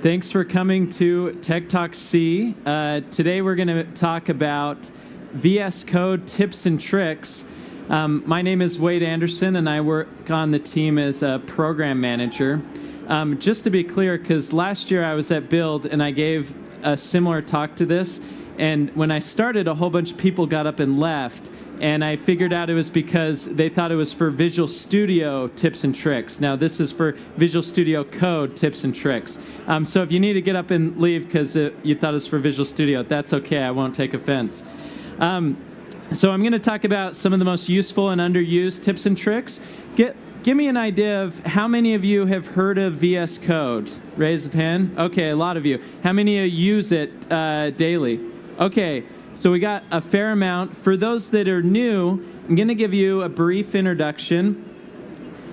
Thanks for coming to Tech Talk C. Uh, today we're going to talk about VS Code tips and tricks. Um, my name is Wade Anderson, and I work on the team as a program manager. Um, just to be clear, because last year I was at Build and I gave a similar talk to this, and when I started, a whole bunch of people got up and left and I figured out it was because they thought it was for Visual Studio tips and tricks. Now this is for Visual Studio Code tips and tricks. Um, so if you need to get up and leave because you thought it was for Visual Studio, that's okay. I won't take offense. Um, so I'm going to talk about some of the most useful and underused tips and tricks. Get give me an idea of how many of you have heard of VS Code. Raise a hand. Okay, a lot of you. How many of you use it uh, daily? Okay. So we got a fair amount. For those that are new, I'm going to give you a brief introduction.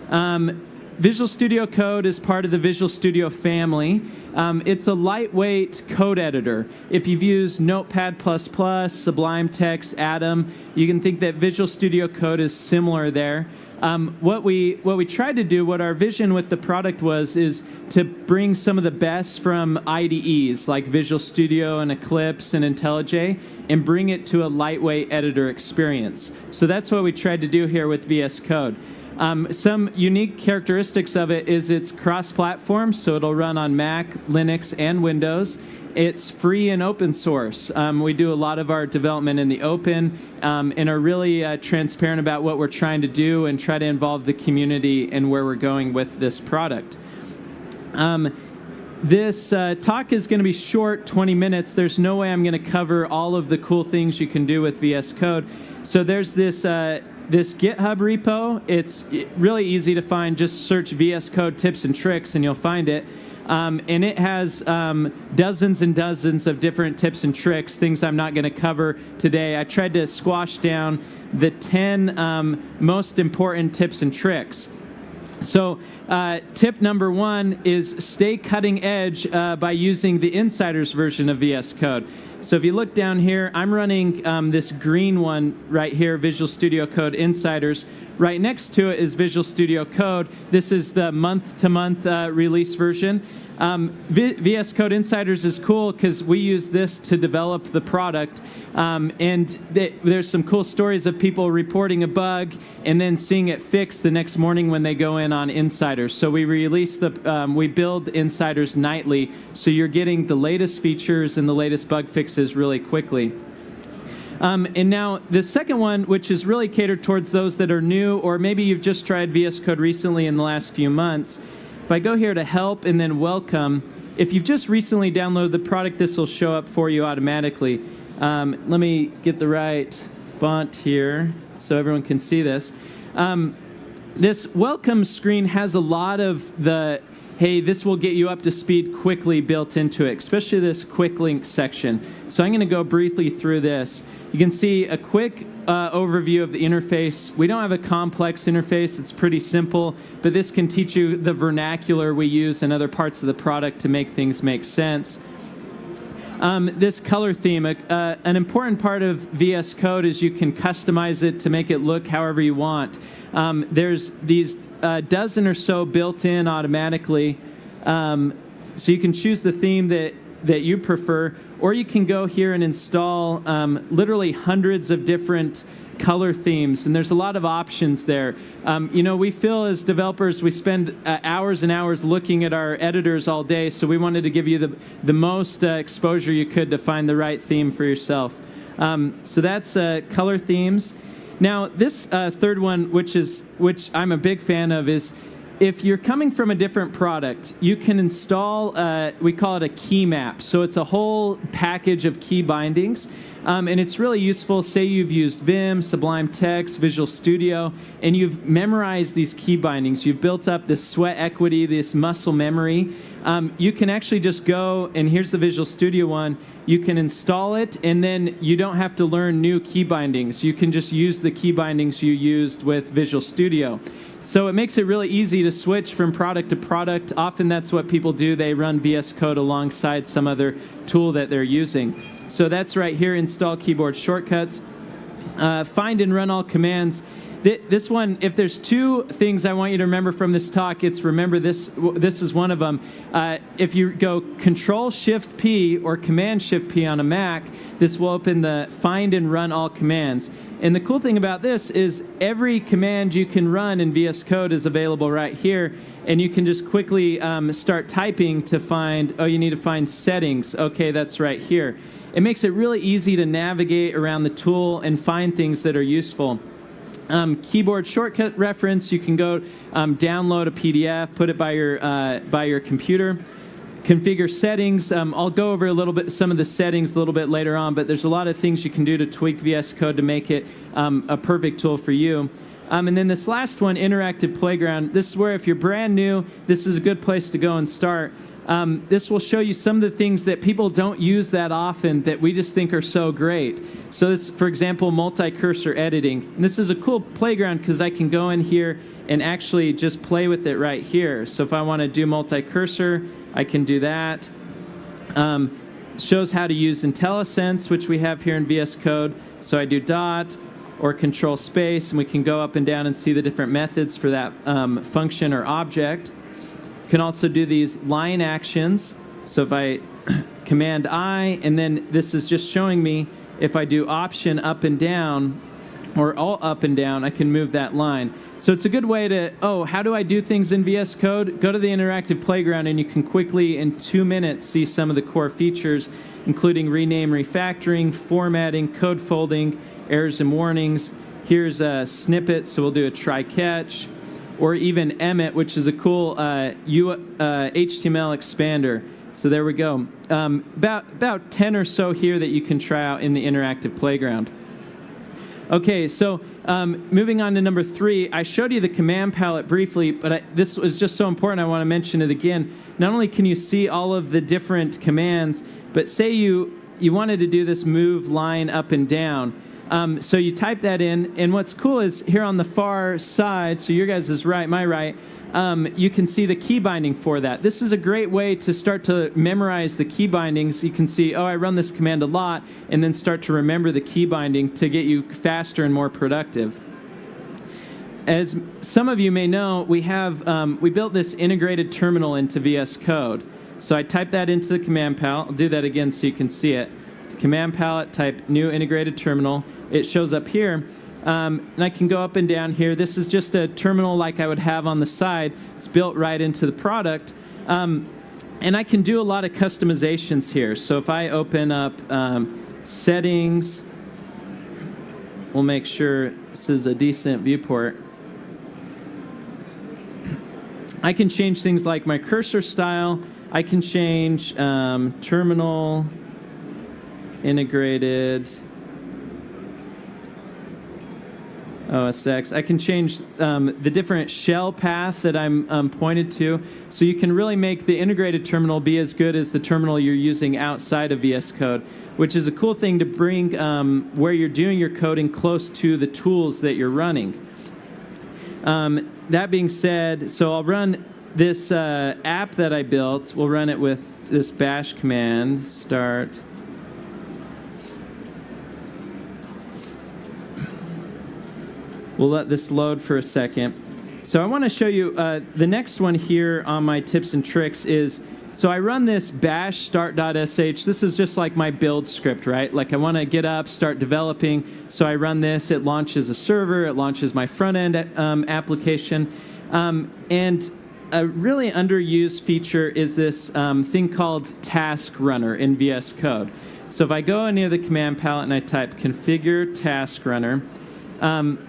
Um, Visual Studio Code is part of the Visual Studio family. Um, it's a lightweight code editor. If you've used Notepad++, Sublime Text, Atom, you can think that Visual Studio Code is similar there. Um, what we what we tried to do, what our vision with the product was, is to bring some of the best from IDEs like Visual Studio and Eclipse and IntelliJ, and bring it to a lightweight editor experience. So that's what we tried to do here with VS Code. Um, some unique characteristics of it is it's cross-platform, so it'll run on Mac, Linux, and Windows. It's free and open source. Um, we do a lot of our development in the open um, and are really uh, transparent about what we're trying to do and try to involve the community and where we're going with this product. Um, this uh, talk is going to be short, 20 minutes. There's no way I'm going to cover all of the cool things you can do with VS Code. So there's this uh, this GitHub repo. It's really easy to find. Just search VS Code tips and tricks, and you'll find it. Um, and it has um, dozens and dozens of different tips and tricks, things I'm not going to cover today. I tried to squash down the 10 um, most important tips and tricks. So uh, tip number one is stay cutting edge uh, by using the insiders version of VS Code. So if you look down here, I'm running um, this green one right here, Visual Studio Code Insiders. Right next to it is Visual Studio Code. This is the month-to-month -month, uh, release version. Um, VS Code Insiders is cool because we use this to develop the product. Um, and th there's some cool stories of people reporting a bug and then seeing it fixed the next morning when they go in on Insiders. So we release the, um, we build Insiders nightly. So you're getting the latest features and the latest bug fixes really quickly. Um, and now the second one, which is really catered towards those that are new, or maybe you've just tried VS Code recently in the last few months, if I go here to help and then welcome, if you've just recently downloaded the product, this will show up for you automatically. Um, let me get the right font here so everyone can see this. Um, this welcome screen has a lot of the hey, this will get you up to speed quickly built into it, especially this quick link section. So I'm going to go briefly through this. You can see a quick uh, overview of the interface. We don't have a complex interface. It's pretty simple, but this can teach you the vernacular we use in other parts of the product to make things make sense. Um, this color theme, uh, an important part of VS Code is you can customize it to make it look however you want. Um, there's these uh, dozen or so built in automatically, um, so you can choose the theme that, that you prefer, or you can go here and install um, literally hundreds of different color themes, and there's a lot of options there. Um, you know, we feel as developers, we spend uh, hours and hours looking at our editors all day, so we wanted to give you the, the most uh, exposure you could to find the right theme for yourself. Um, so that's uh, color themes. Now, this uh, third one, which is which I'm a big fan of, is if you're coming from a different product, you can install, uh, we call it a key map. So it's a whole package of key bindings. Um, and it's really useful, say you've used Vim, Sublime Text, Visual Studio, and you've memorized these key bindings. You've built up this sweat equity, this muscle memory. Um, you can actually just go, and here's the Visual Studio one, you can install it, and then you don't have to learn new key bindings. You can just use the key bindings you used with Visual Studio. So it makes it really easy to switch from product to product. Often that's what people do. They run VS Code alongside some other tool that they're using. So that's right here, install keyboard shortcuts. Uh, find and run all commands. Th- this one, if there's two things I want you to remember from this talk, it's remember this. This is one of them. Uh, if you go Control Shift P or Command Shift P on a Mac, this will open the Find and Run All commands. And the cool thing about this is every command you can run in VS Code is available right here, and you can just quickly um, start typing to find. Oh, you need to find settings. Okay, that's right here. It makes it really easy to navigate around the tool and find things that are useful. Um, keyboard shortcut reference, you can go um, download a PDF, put it by your, uh, by your computer. Configure settings. Um, I'll go over a little bit some of the settings a little bit later on, but there's a lot of things you can do to tweak VS Code to make it um, a perfect tool for you. Um, and then this last one, Interactive Playground. This is where if you're brand new, this is a good place to go and start. Um, this will show you some of the things that people don't use that often that we just think are so great. So this, for example, multi-cursor editing. And this is a cool playground because I can go in here and actually just play with it right here. So if I want to do multi-cursor, I can do that. Um, shows how to use IntelliSense, which we have here in VS Code. So I do dot or control space, and we can go up and down and see the different methods for that um, function or object. Can also do these line actions. So if I command I, and then this is just showing me if I do option up and down, or all up and down, I can move that line. So it's a good way to, oh, how do I do things in VS Code? Go to the interactive playground and you can quickly, in two minutes, see some of the core features, including rename refactoring, formatting, code folding, errors and warnings. Here's a snippet, so we'll do a try catch or even Emmet, which is a cool uh, U, uh, HTML expander. So there we go. Um, about, about 10 or so here that you can try out in the interactive playground. Okay, so um, moving on to number three, I showed you the command palette briefly, but I, this was just so important I want to mention it again. Not only can you see all of the different commands, but say you, you wanted to do this move line up and down. Um, so you type that in, and what's cool is here on the far side, so your guys is right, my right, um, you can see the key binding for that. This is a great way to start to memorize the key bindings. You can see, oh, I run this command a lot, and then start to remember the key binding to get you faster and more productive. As some of you may know, we have um, we built this integrated terminal into VS Code. So I type that into the command palette. I'll do that again so you can see it. Command palette, type new integrated terminal it shows up here. Um, and I can go up and down here. This is just a terminal like I would have on the side. It's built right into the product. Um, and I can do a lot of customizations here. So if I open up um, settings, we'll make sure this is a decent viewport. I can change things like my cursor style. I can change um, terminal, integrated, OSX. I can change um, the different shell path that I'm um, pointed to. So you can really make the integrated terminal be as good as the terminal you're using outside of VS Code, which is a cool thing to bring um, where you're doing your coding close to the tools that you're running. Um, that being said, so I'll run this uh, app that I built. We'll run it with this bash command, start. We'll let this load for a second. So I want to show you uh, the next one here on my tips and tricks is, so I run this bash start.sh. This is just like my build script, right? Like I want to get up, start developing. So I run this, it launches a server, it launches my front end um, application. Um, and a really underused feature is this um, thing called task runner in VS Code. So if I go near the command palette and I type configure task runner, um,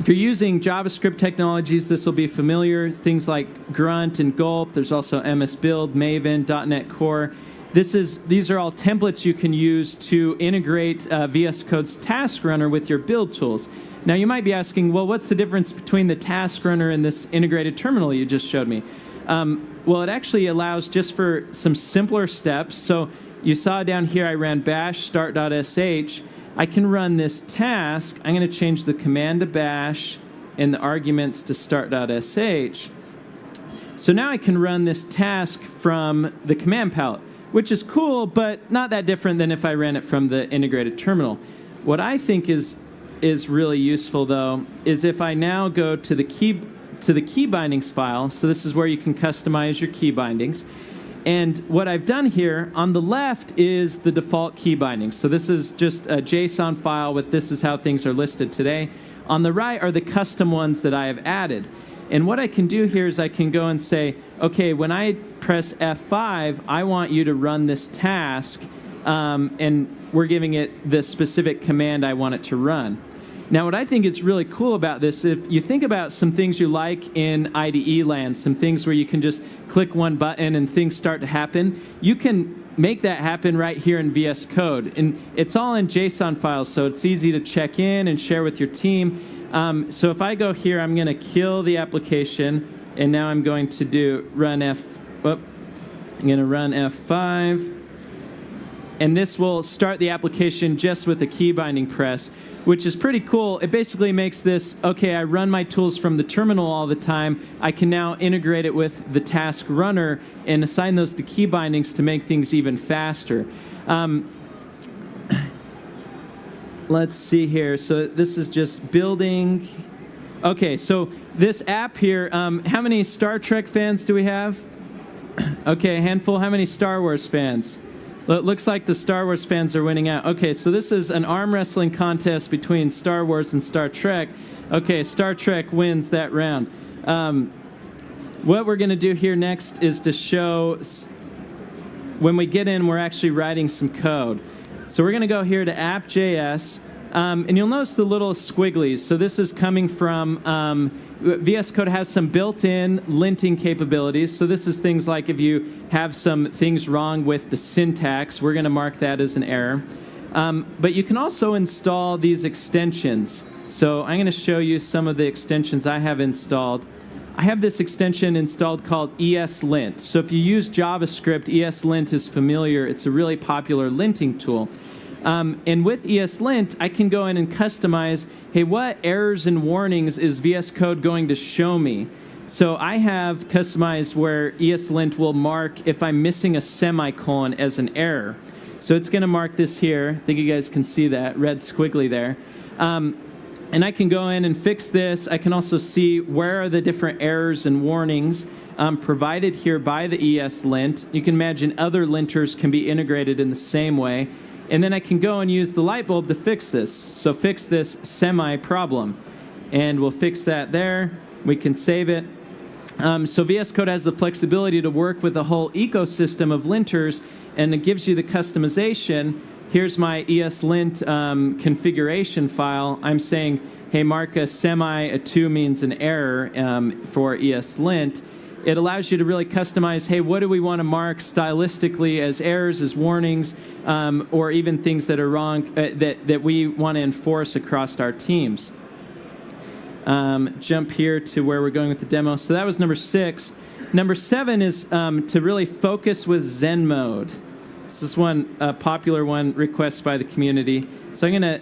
if you're using JavaScript technologies, this will be familiar. Things like Grunt and Gulp. There's also MS Build, Maven, .NET Core. This is, these are all templates you can use to integrate uh, VS Code's Task Runner with your build tools. Now you might be asking, well, what's the difference between the Task Runner and this integrated terminal you just showed me? Um, well, it actually allows just for some simpler steps. So you saw down here I ran bash start.sh I can run this task. I'm going to change the command to bash and the arguments to start.sh. So now I can run this task from the command palette, which is cool, but not that different than if I ran it from the integrated terminal. What I think is is really useful though is if I now go to the key to the key bindings file. So this is where you can customize your key bindings. And what I've done here on the left is the default key bindings. So this is just a JSON file with this is how things are listed today. On the right are the custom ones that I have added. And what I can do here is I can go and say, okay, when I press F5, I want you to run this task, um, and we're giving it the specific command I want it to run. Now, what I think is really cool about this, if you think about some things you like in IDE land, some things where you can just click one button and things start to happen, you can make that happen right here in VS Code. And it's all in JSON files, so it's easy to check in and share with your team. Um, so if I go here, I'm going to kill the application, and now I'm going to do run F. Whoop, I'm going to run F5 and this will start the application just with a key binding press, which is pretty cool. It basically makes this, okay, I run my tools from the terminal all the time. I can now integrate it with the task runner and assign those to key bindings to make things even faster. Um, let's see here. So this is just building. Okay, so this app here, um, how many Star Trek fans do we have? okay, a handful. How many Star Wars fans? It looks like the Star Wars fans are winning out. Okay, so this is an arm wrestling contest between Star Wars and Star Trek. Okay, Star Trek wins that round. Um, what we're going to do here next is to show when we get in, we're actually writing some code. So we're going to go here to app.js. Um, and you'll notice the little squigglies. So this is coming from um, VS Code has some built-in linting capabilities. So this is things like if you have some things wrong with the syntax, we're going to mark that as an error. Um, but you can also install these extensions. So I'm going to show you some of the extensions I have installed. I have this extension installed called ESLint. So if you use JavaScript, ESLint is familiar. It's a really popular linting tool. Um, and with ESLint, I can go in and customize, hey, what errors and warnings is VS Code going to show me? So I have customized where ESLint will mark if I'm missing a semicolon as an error. So it's going to mark this here. I think you guys can see that red squiggly there. Um, and I can go in and fix this. I can also see where are the different errors and warnings um, provided here by the ESLint. You can imagine other linters can be integrated in the same way. And then I can go and use the light bulb to fix this. So fix this semi-problem. And we'll fix that there. We can save it. Um, so VS Code has the flexibility to work with a whole ecosystem of linters, and it gives you the customization. Here's my ESLint um, configuration file. I'm saying, hey, mark a semi, a 2 means an error um, for ESLint it allows you to really customize, hey, what do we want to mark stylistically as errors, as warnings, um, or even things that are wrong uh, that, that we want to enforce across our teams. Um, jump here to where we're going with the demo. So that was number six. Number seven is um, to really focus with Zen mode. This is one uh, popular one request by the community. So I'm going to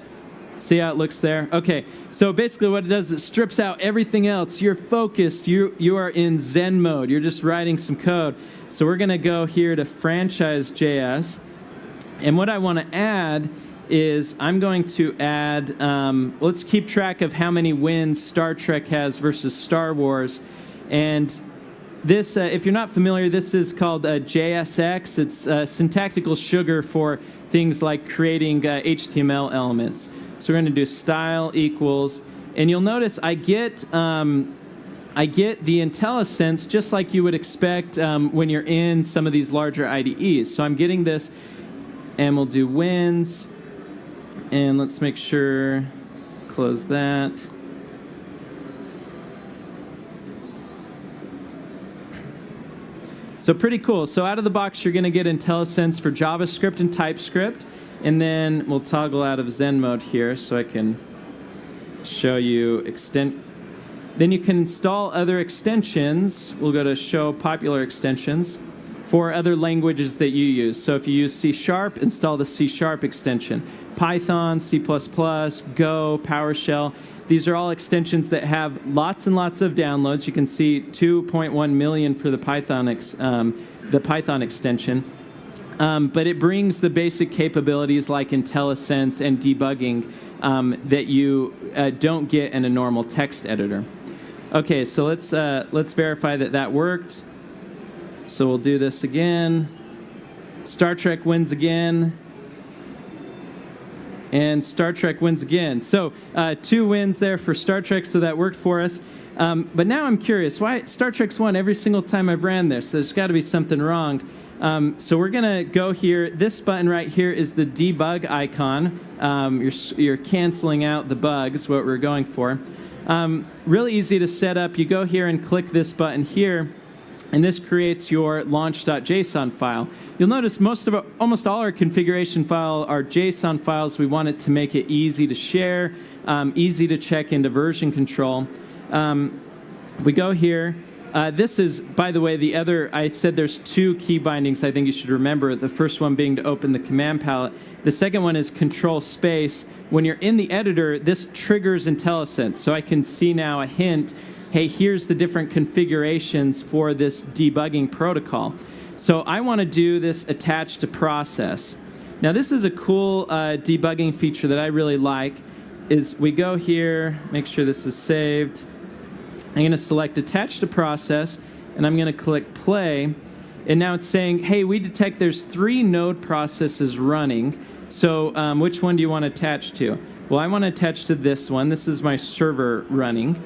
See how it looks there? Okay, so basically what it does is it strips out everything else. You're focused, you, you are in Zen mode, you're just writing some code. So we're gonna go here to franchise.js. And what I wanna add is I'm going to add, um, let's keep track of how many wins Star Trek has versus Star Wars. And this, uh, if you're not familiar, this is called uh, JSX. It's uh, syntactical sugar for things like creating HTML uh, elements. So we're going to do style equals, and you'll notice I get um, I get the IntelliSense just like you would expect um, when you're in some of these larger IDEs. So I'm getting this, and we'll do wins, and let's make sure close that. So pretty cool. So out of the box, you're going to get IntelliSense for JavaScript and TypeScript. And then we'll toggle out of Zen mode here so I can show you extent. Then you can install other extensions. We'll go to show popular extensions for other languages that you use. So if you use C Sharp, install the C Sharp extension. Python, C++, Go, PowerShell. These are all extensions that have lots and lots of downloads. You can see 2.1 million for the Python, ex, um, the Python extension. Um, but it brings the basic capabilities like IntelliSense and debugging um, that you uh, don't get in a normal text editor. Okay, so let's, uh, let's verify that that worked. So we'll do this again. Star Trek wins again. And Star Trek wins again. So uh, two wins there for Star Trek, so that worked for us. Um, but now I'm curious, why Star Trek's won every single time I've ran this? There's got to be something wrong. Um, so we're going to go here. This button right here is the debug icon. Um, you're, you're canceling out the bugs, what we're going for. Um, really easy to set up. You go here and click this button here, and this creates your launch.json file. You'll notice most of our, almost all our configuration file are JSON files. We want it to make it easy to share, um, easy to check into version control. Um, we go here. Uh, this is, by the way, the other, I said there's two key bindings I think you should remember. The first one being to open the command palette. The second one is control space. When you're in the editor, this triggers IntelliSense. So I can see now a hint, hey, here's the different configurations for this debugging protocol. So I want to do this attached to process. Now this is a cool uh, debugging feature that I really like, is we go here, make sure this is saved, I'm going to select attach to process, and I'm going to click play. And now it's saying, hey, we detect there's three node processes running. So um, which one do you want to attach to? Well, I want to attach to this one. This is my server running.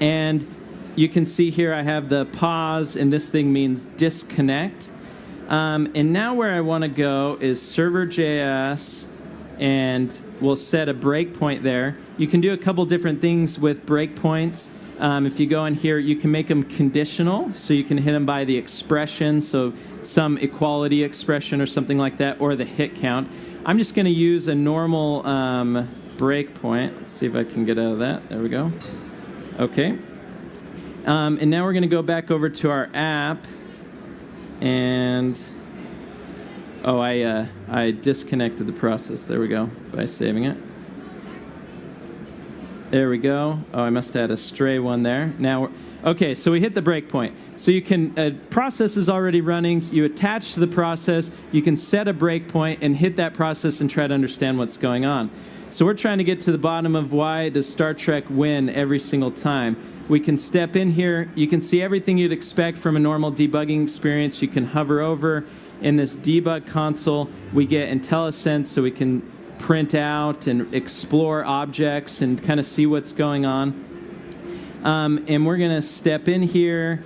And you can see here I have the pause, and this thing means disconnect. Um, and now where I want to go is server.js, and we'll set a breakpoint there. You can do a couple different things with breakpoints. Um, if you go in here, you can make them conditional, so you can hit them by the expression, so some equality expression or something like that, or the hit count. I'm just going to use a normal um, breakpoint. Let's see if I can get out of that. There we go. Okay. Um, and now we're going to go back over to our app, and oh, I uh, I disconnected the process. There we go by saving it. There we go. Oh, I must have had a stray one there. Now, okay, so we hit the breakpoint. So you can, a uh, process is already running. You attach to the process. You can set a breakpoint and hit that process and try to understand what's going on. So we're trying to get to the bottom of why does Star Trek win every single time. We can step in here. You can see everything you'd expect from a normal debugging experience. You can hover over. In this debug console, we get IntelliSense, so we can print out and explore objects and kind of see what's going on. Um, and we're going to step in here,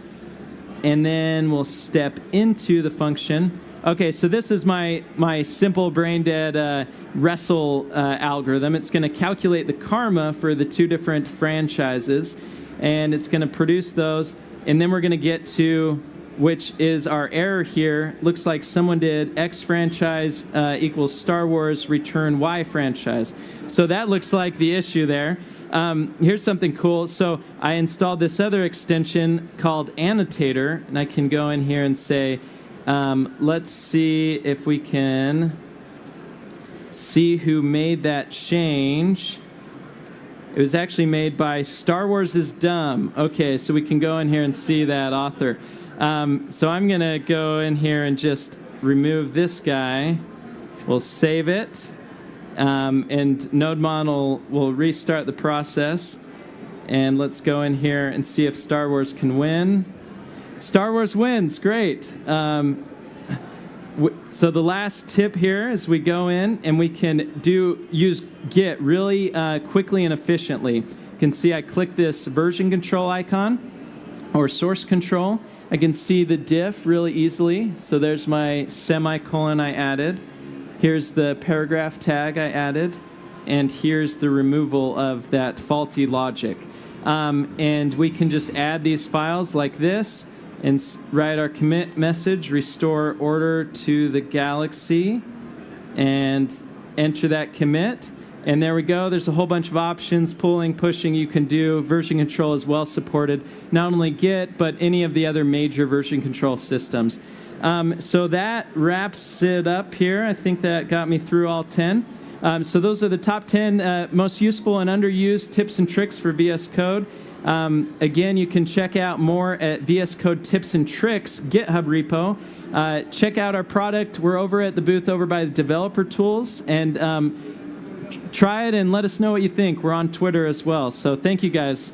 and then we'll step into the function. Okay, so this is my, my simple brain dead uh, RESL uh, algorithm. It's going to calculate the karma for the two different franchises, and it's going to produce those. And then we're going to get to which is our error here. Looks like someone did X franchise uh, equals Star Wars return Y franchise. So that looks like the issue there. Um, here's something cool. So I installed this other extension called Annotator, and I can go in here and say, um, let's see if we can see who made that change. It was actually made by Star Wars is Dumb. Okay, so we can go in here and see that author. Um, so I'm going to go in here and just remove this guy. We'll save it. Um, and NodeMon will restart the process. And let's go in here and see if Star Wars can win. Star Wars wins, great. Um, so the last tip here is we go in and we can do use Git really uh, quickly and efficiently. You can see I click this version control icon or source control. I can see the diff really easily. So there's my semicolon I added. Here's the paragraph tag I added. And here's the removal of that faulty logic. Um, and we can just add these files like this and write our commit message, restore order to the galaxy, and enter that commit. And there we go. There's a whole bunch of options, pulling, pushing you can do. Version control is well supported. Not only Git, but any of the other major version control systems. Um, so that wraps it up here. I think that got me through all 10. Um, so those are the top 10 uh, most useful and underused tips and tricks for VS Code. Um, again, you can check out more at VS Code Tips and Tricks GitHub repo. Uh, check out our product. We're over at the booth over by the developer tools, and um, try it and let us know what you think. We're on Twitter as well. So thank you guys.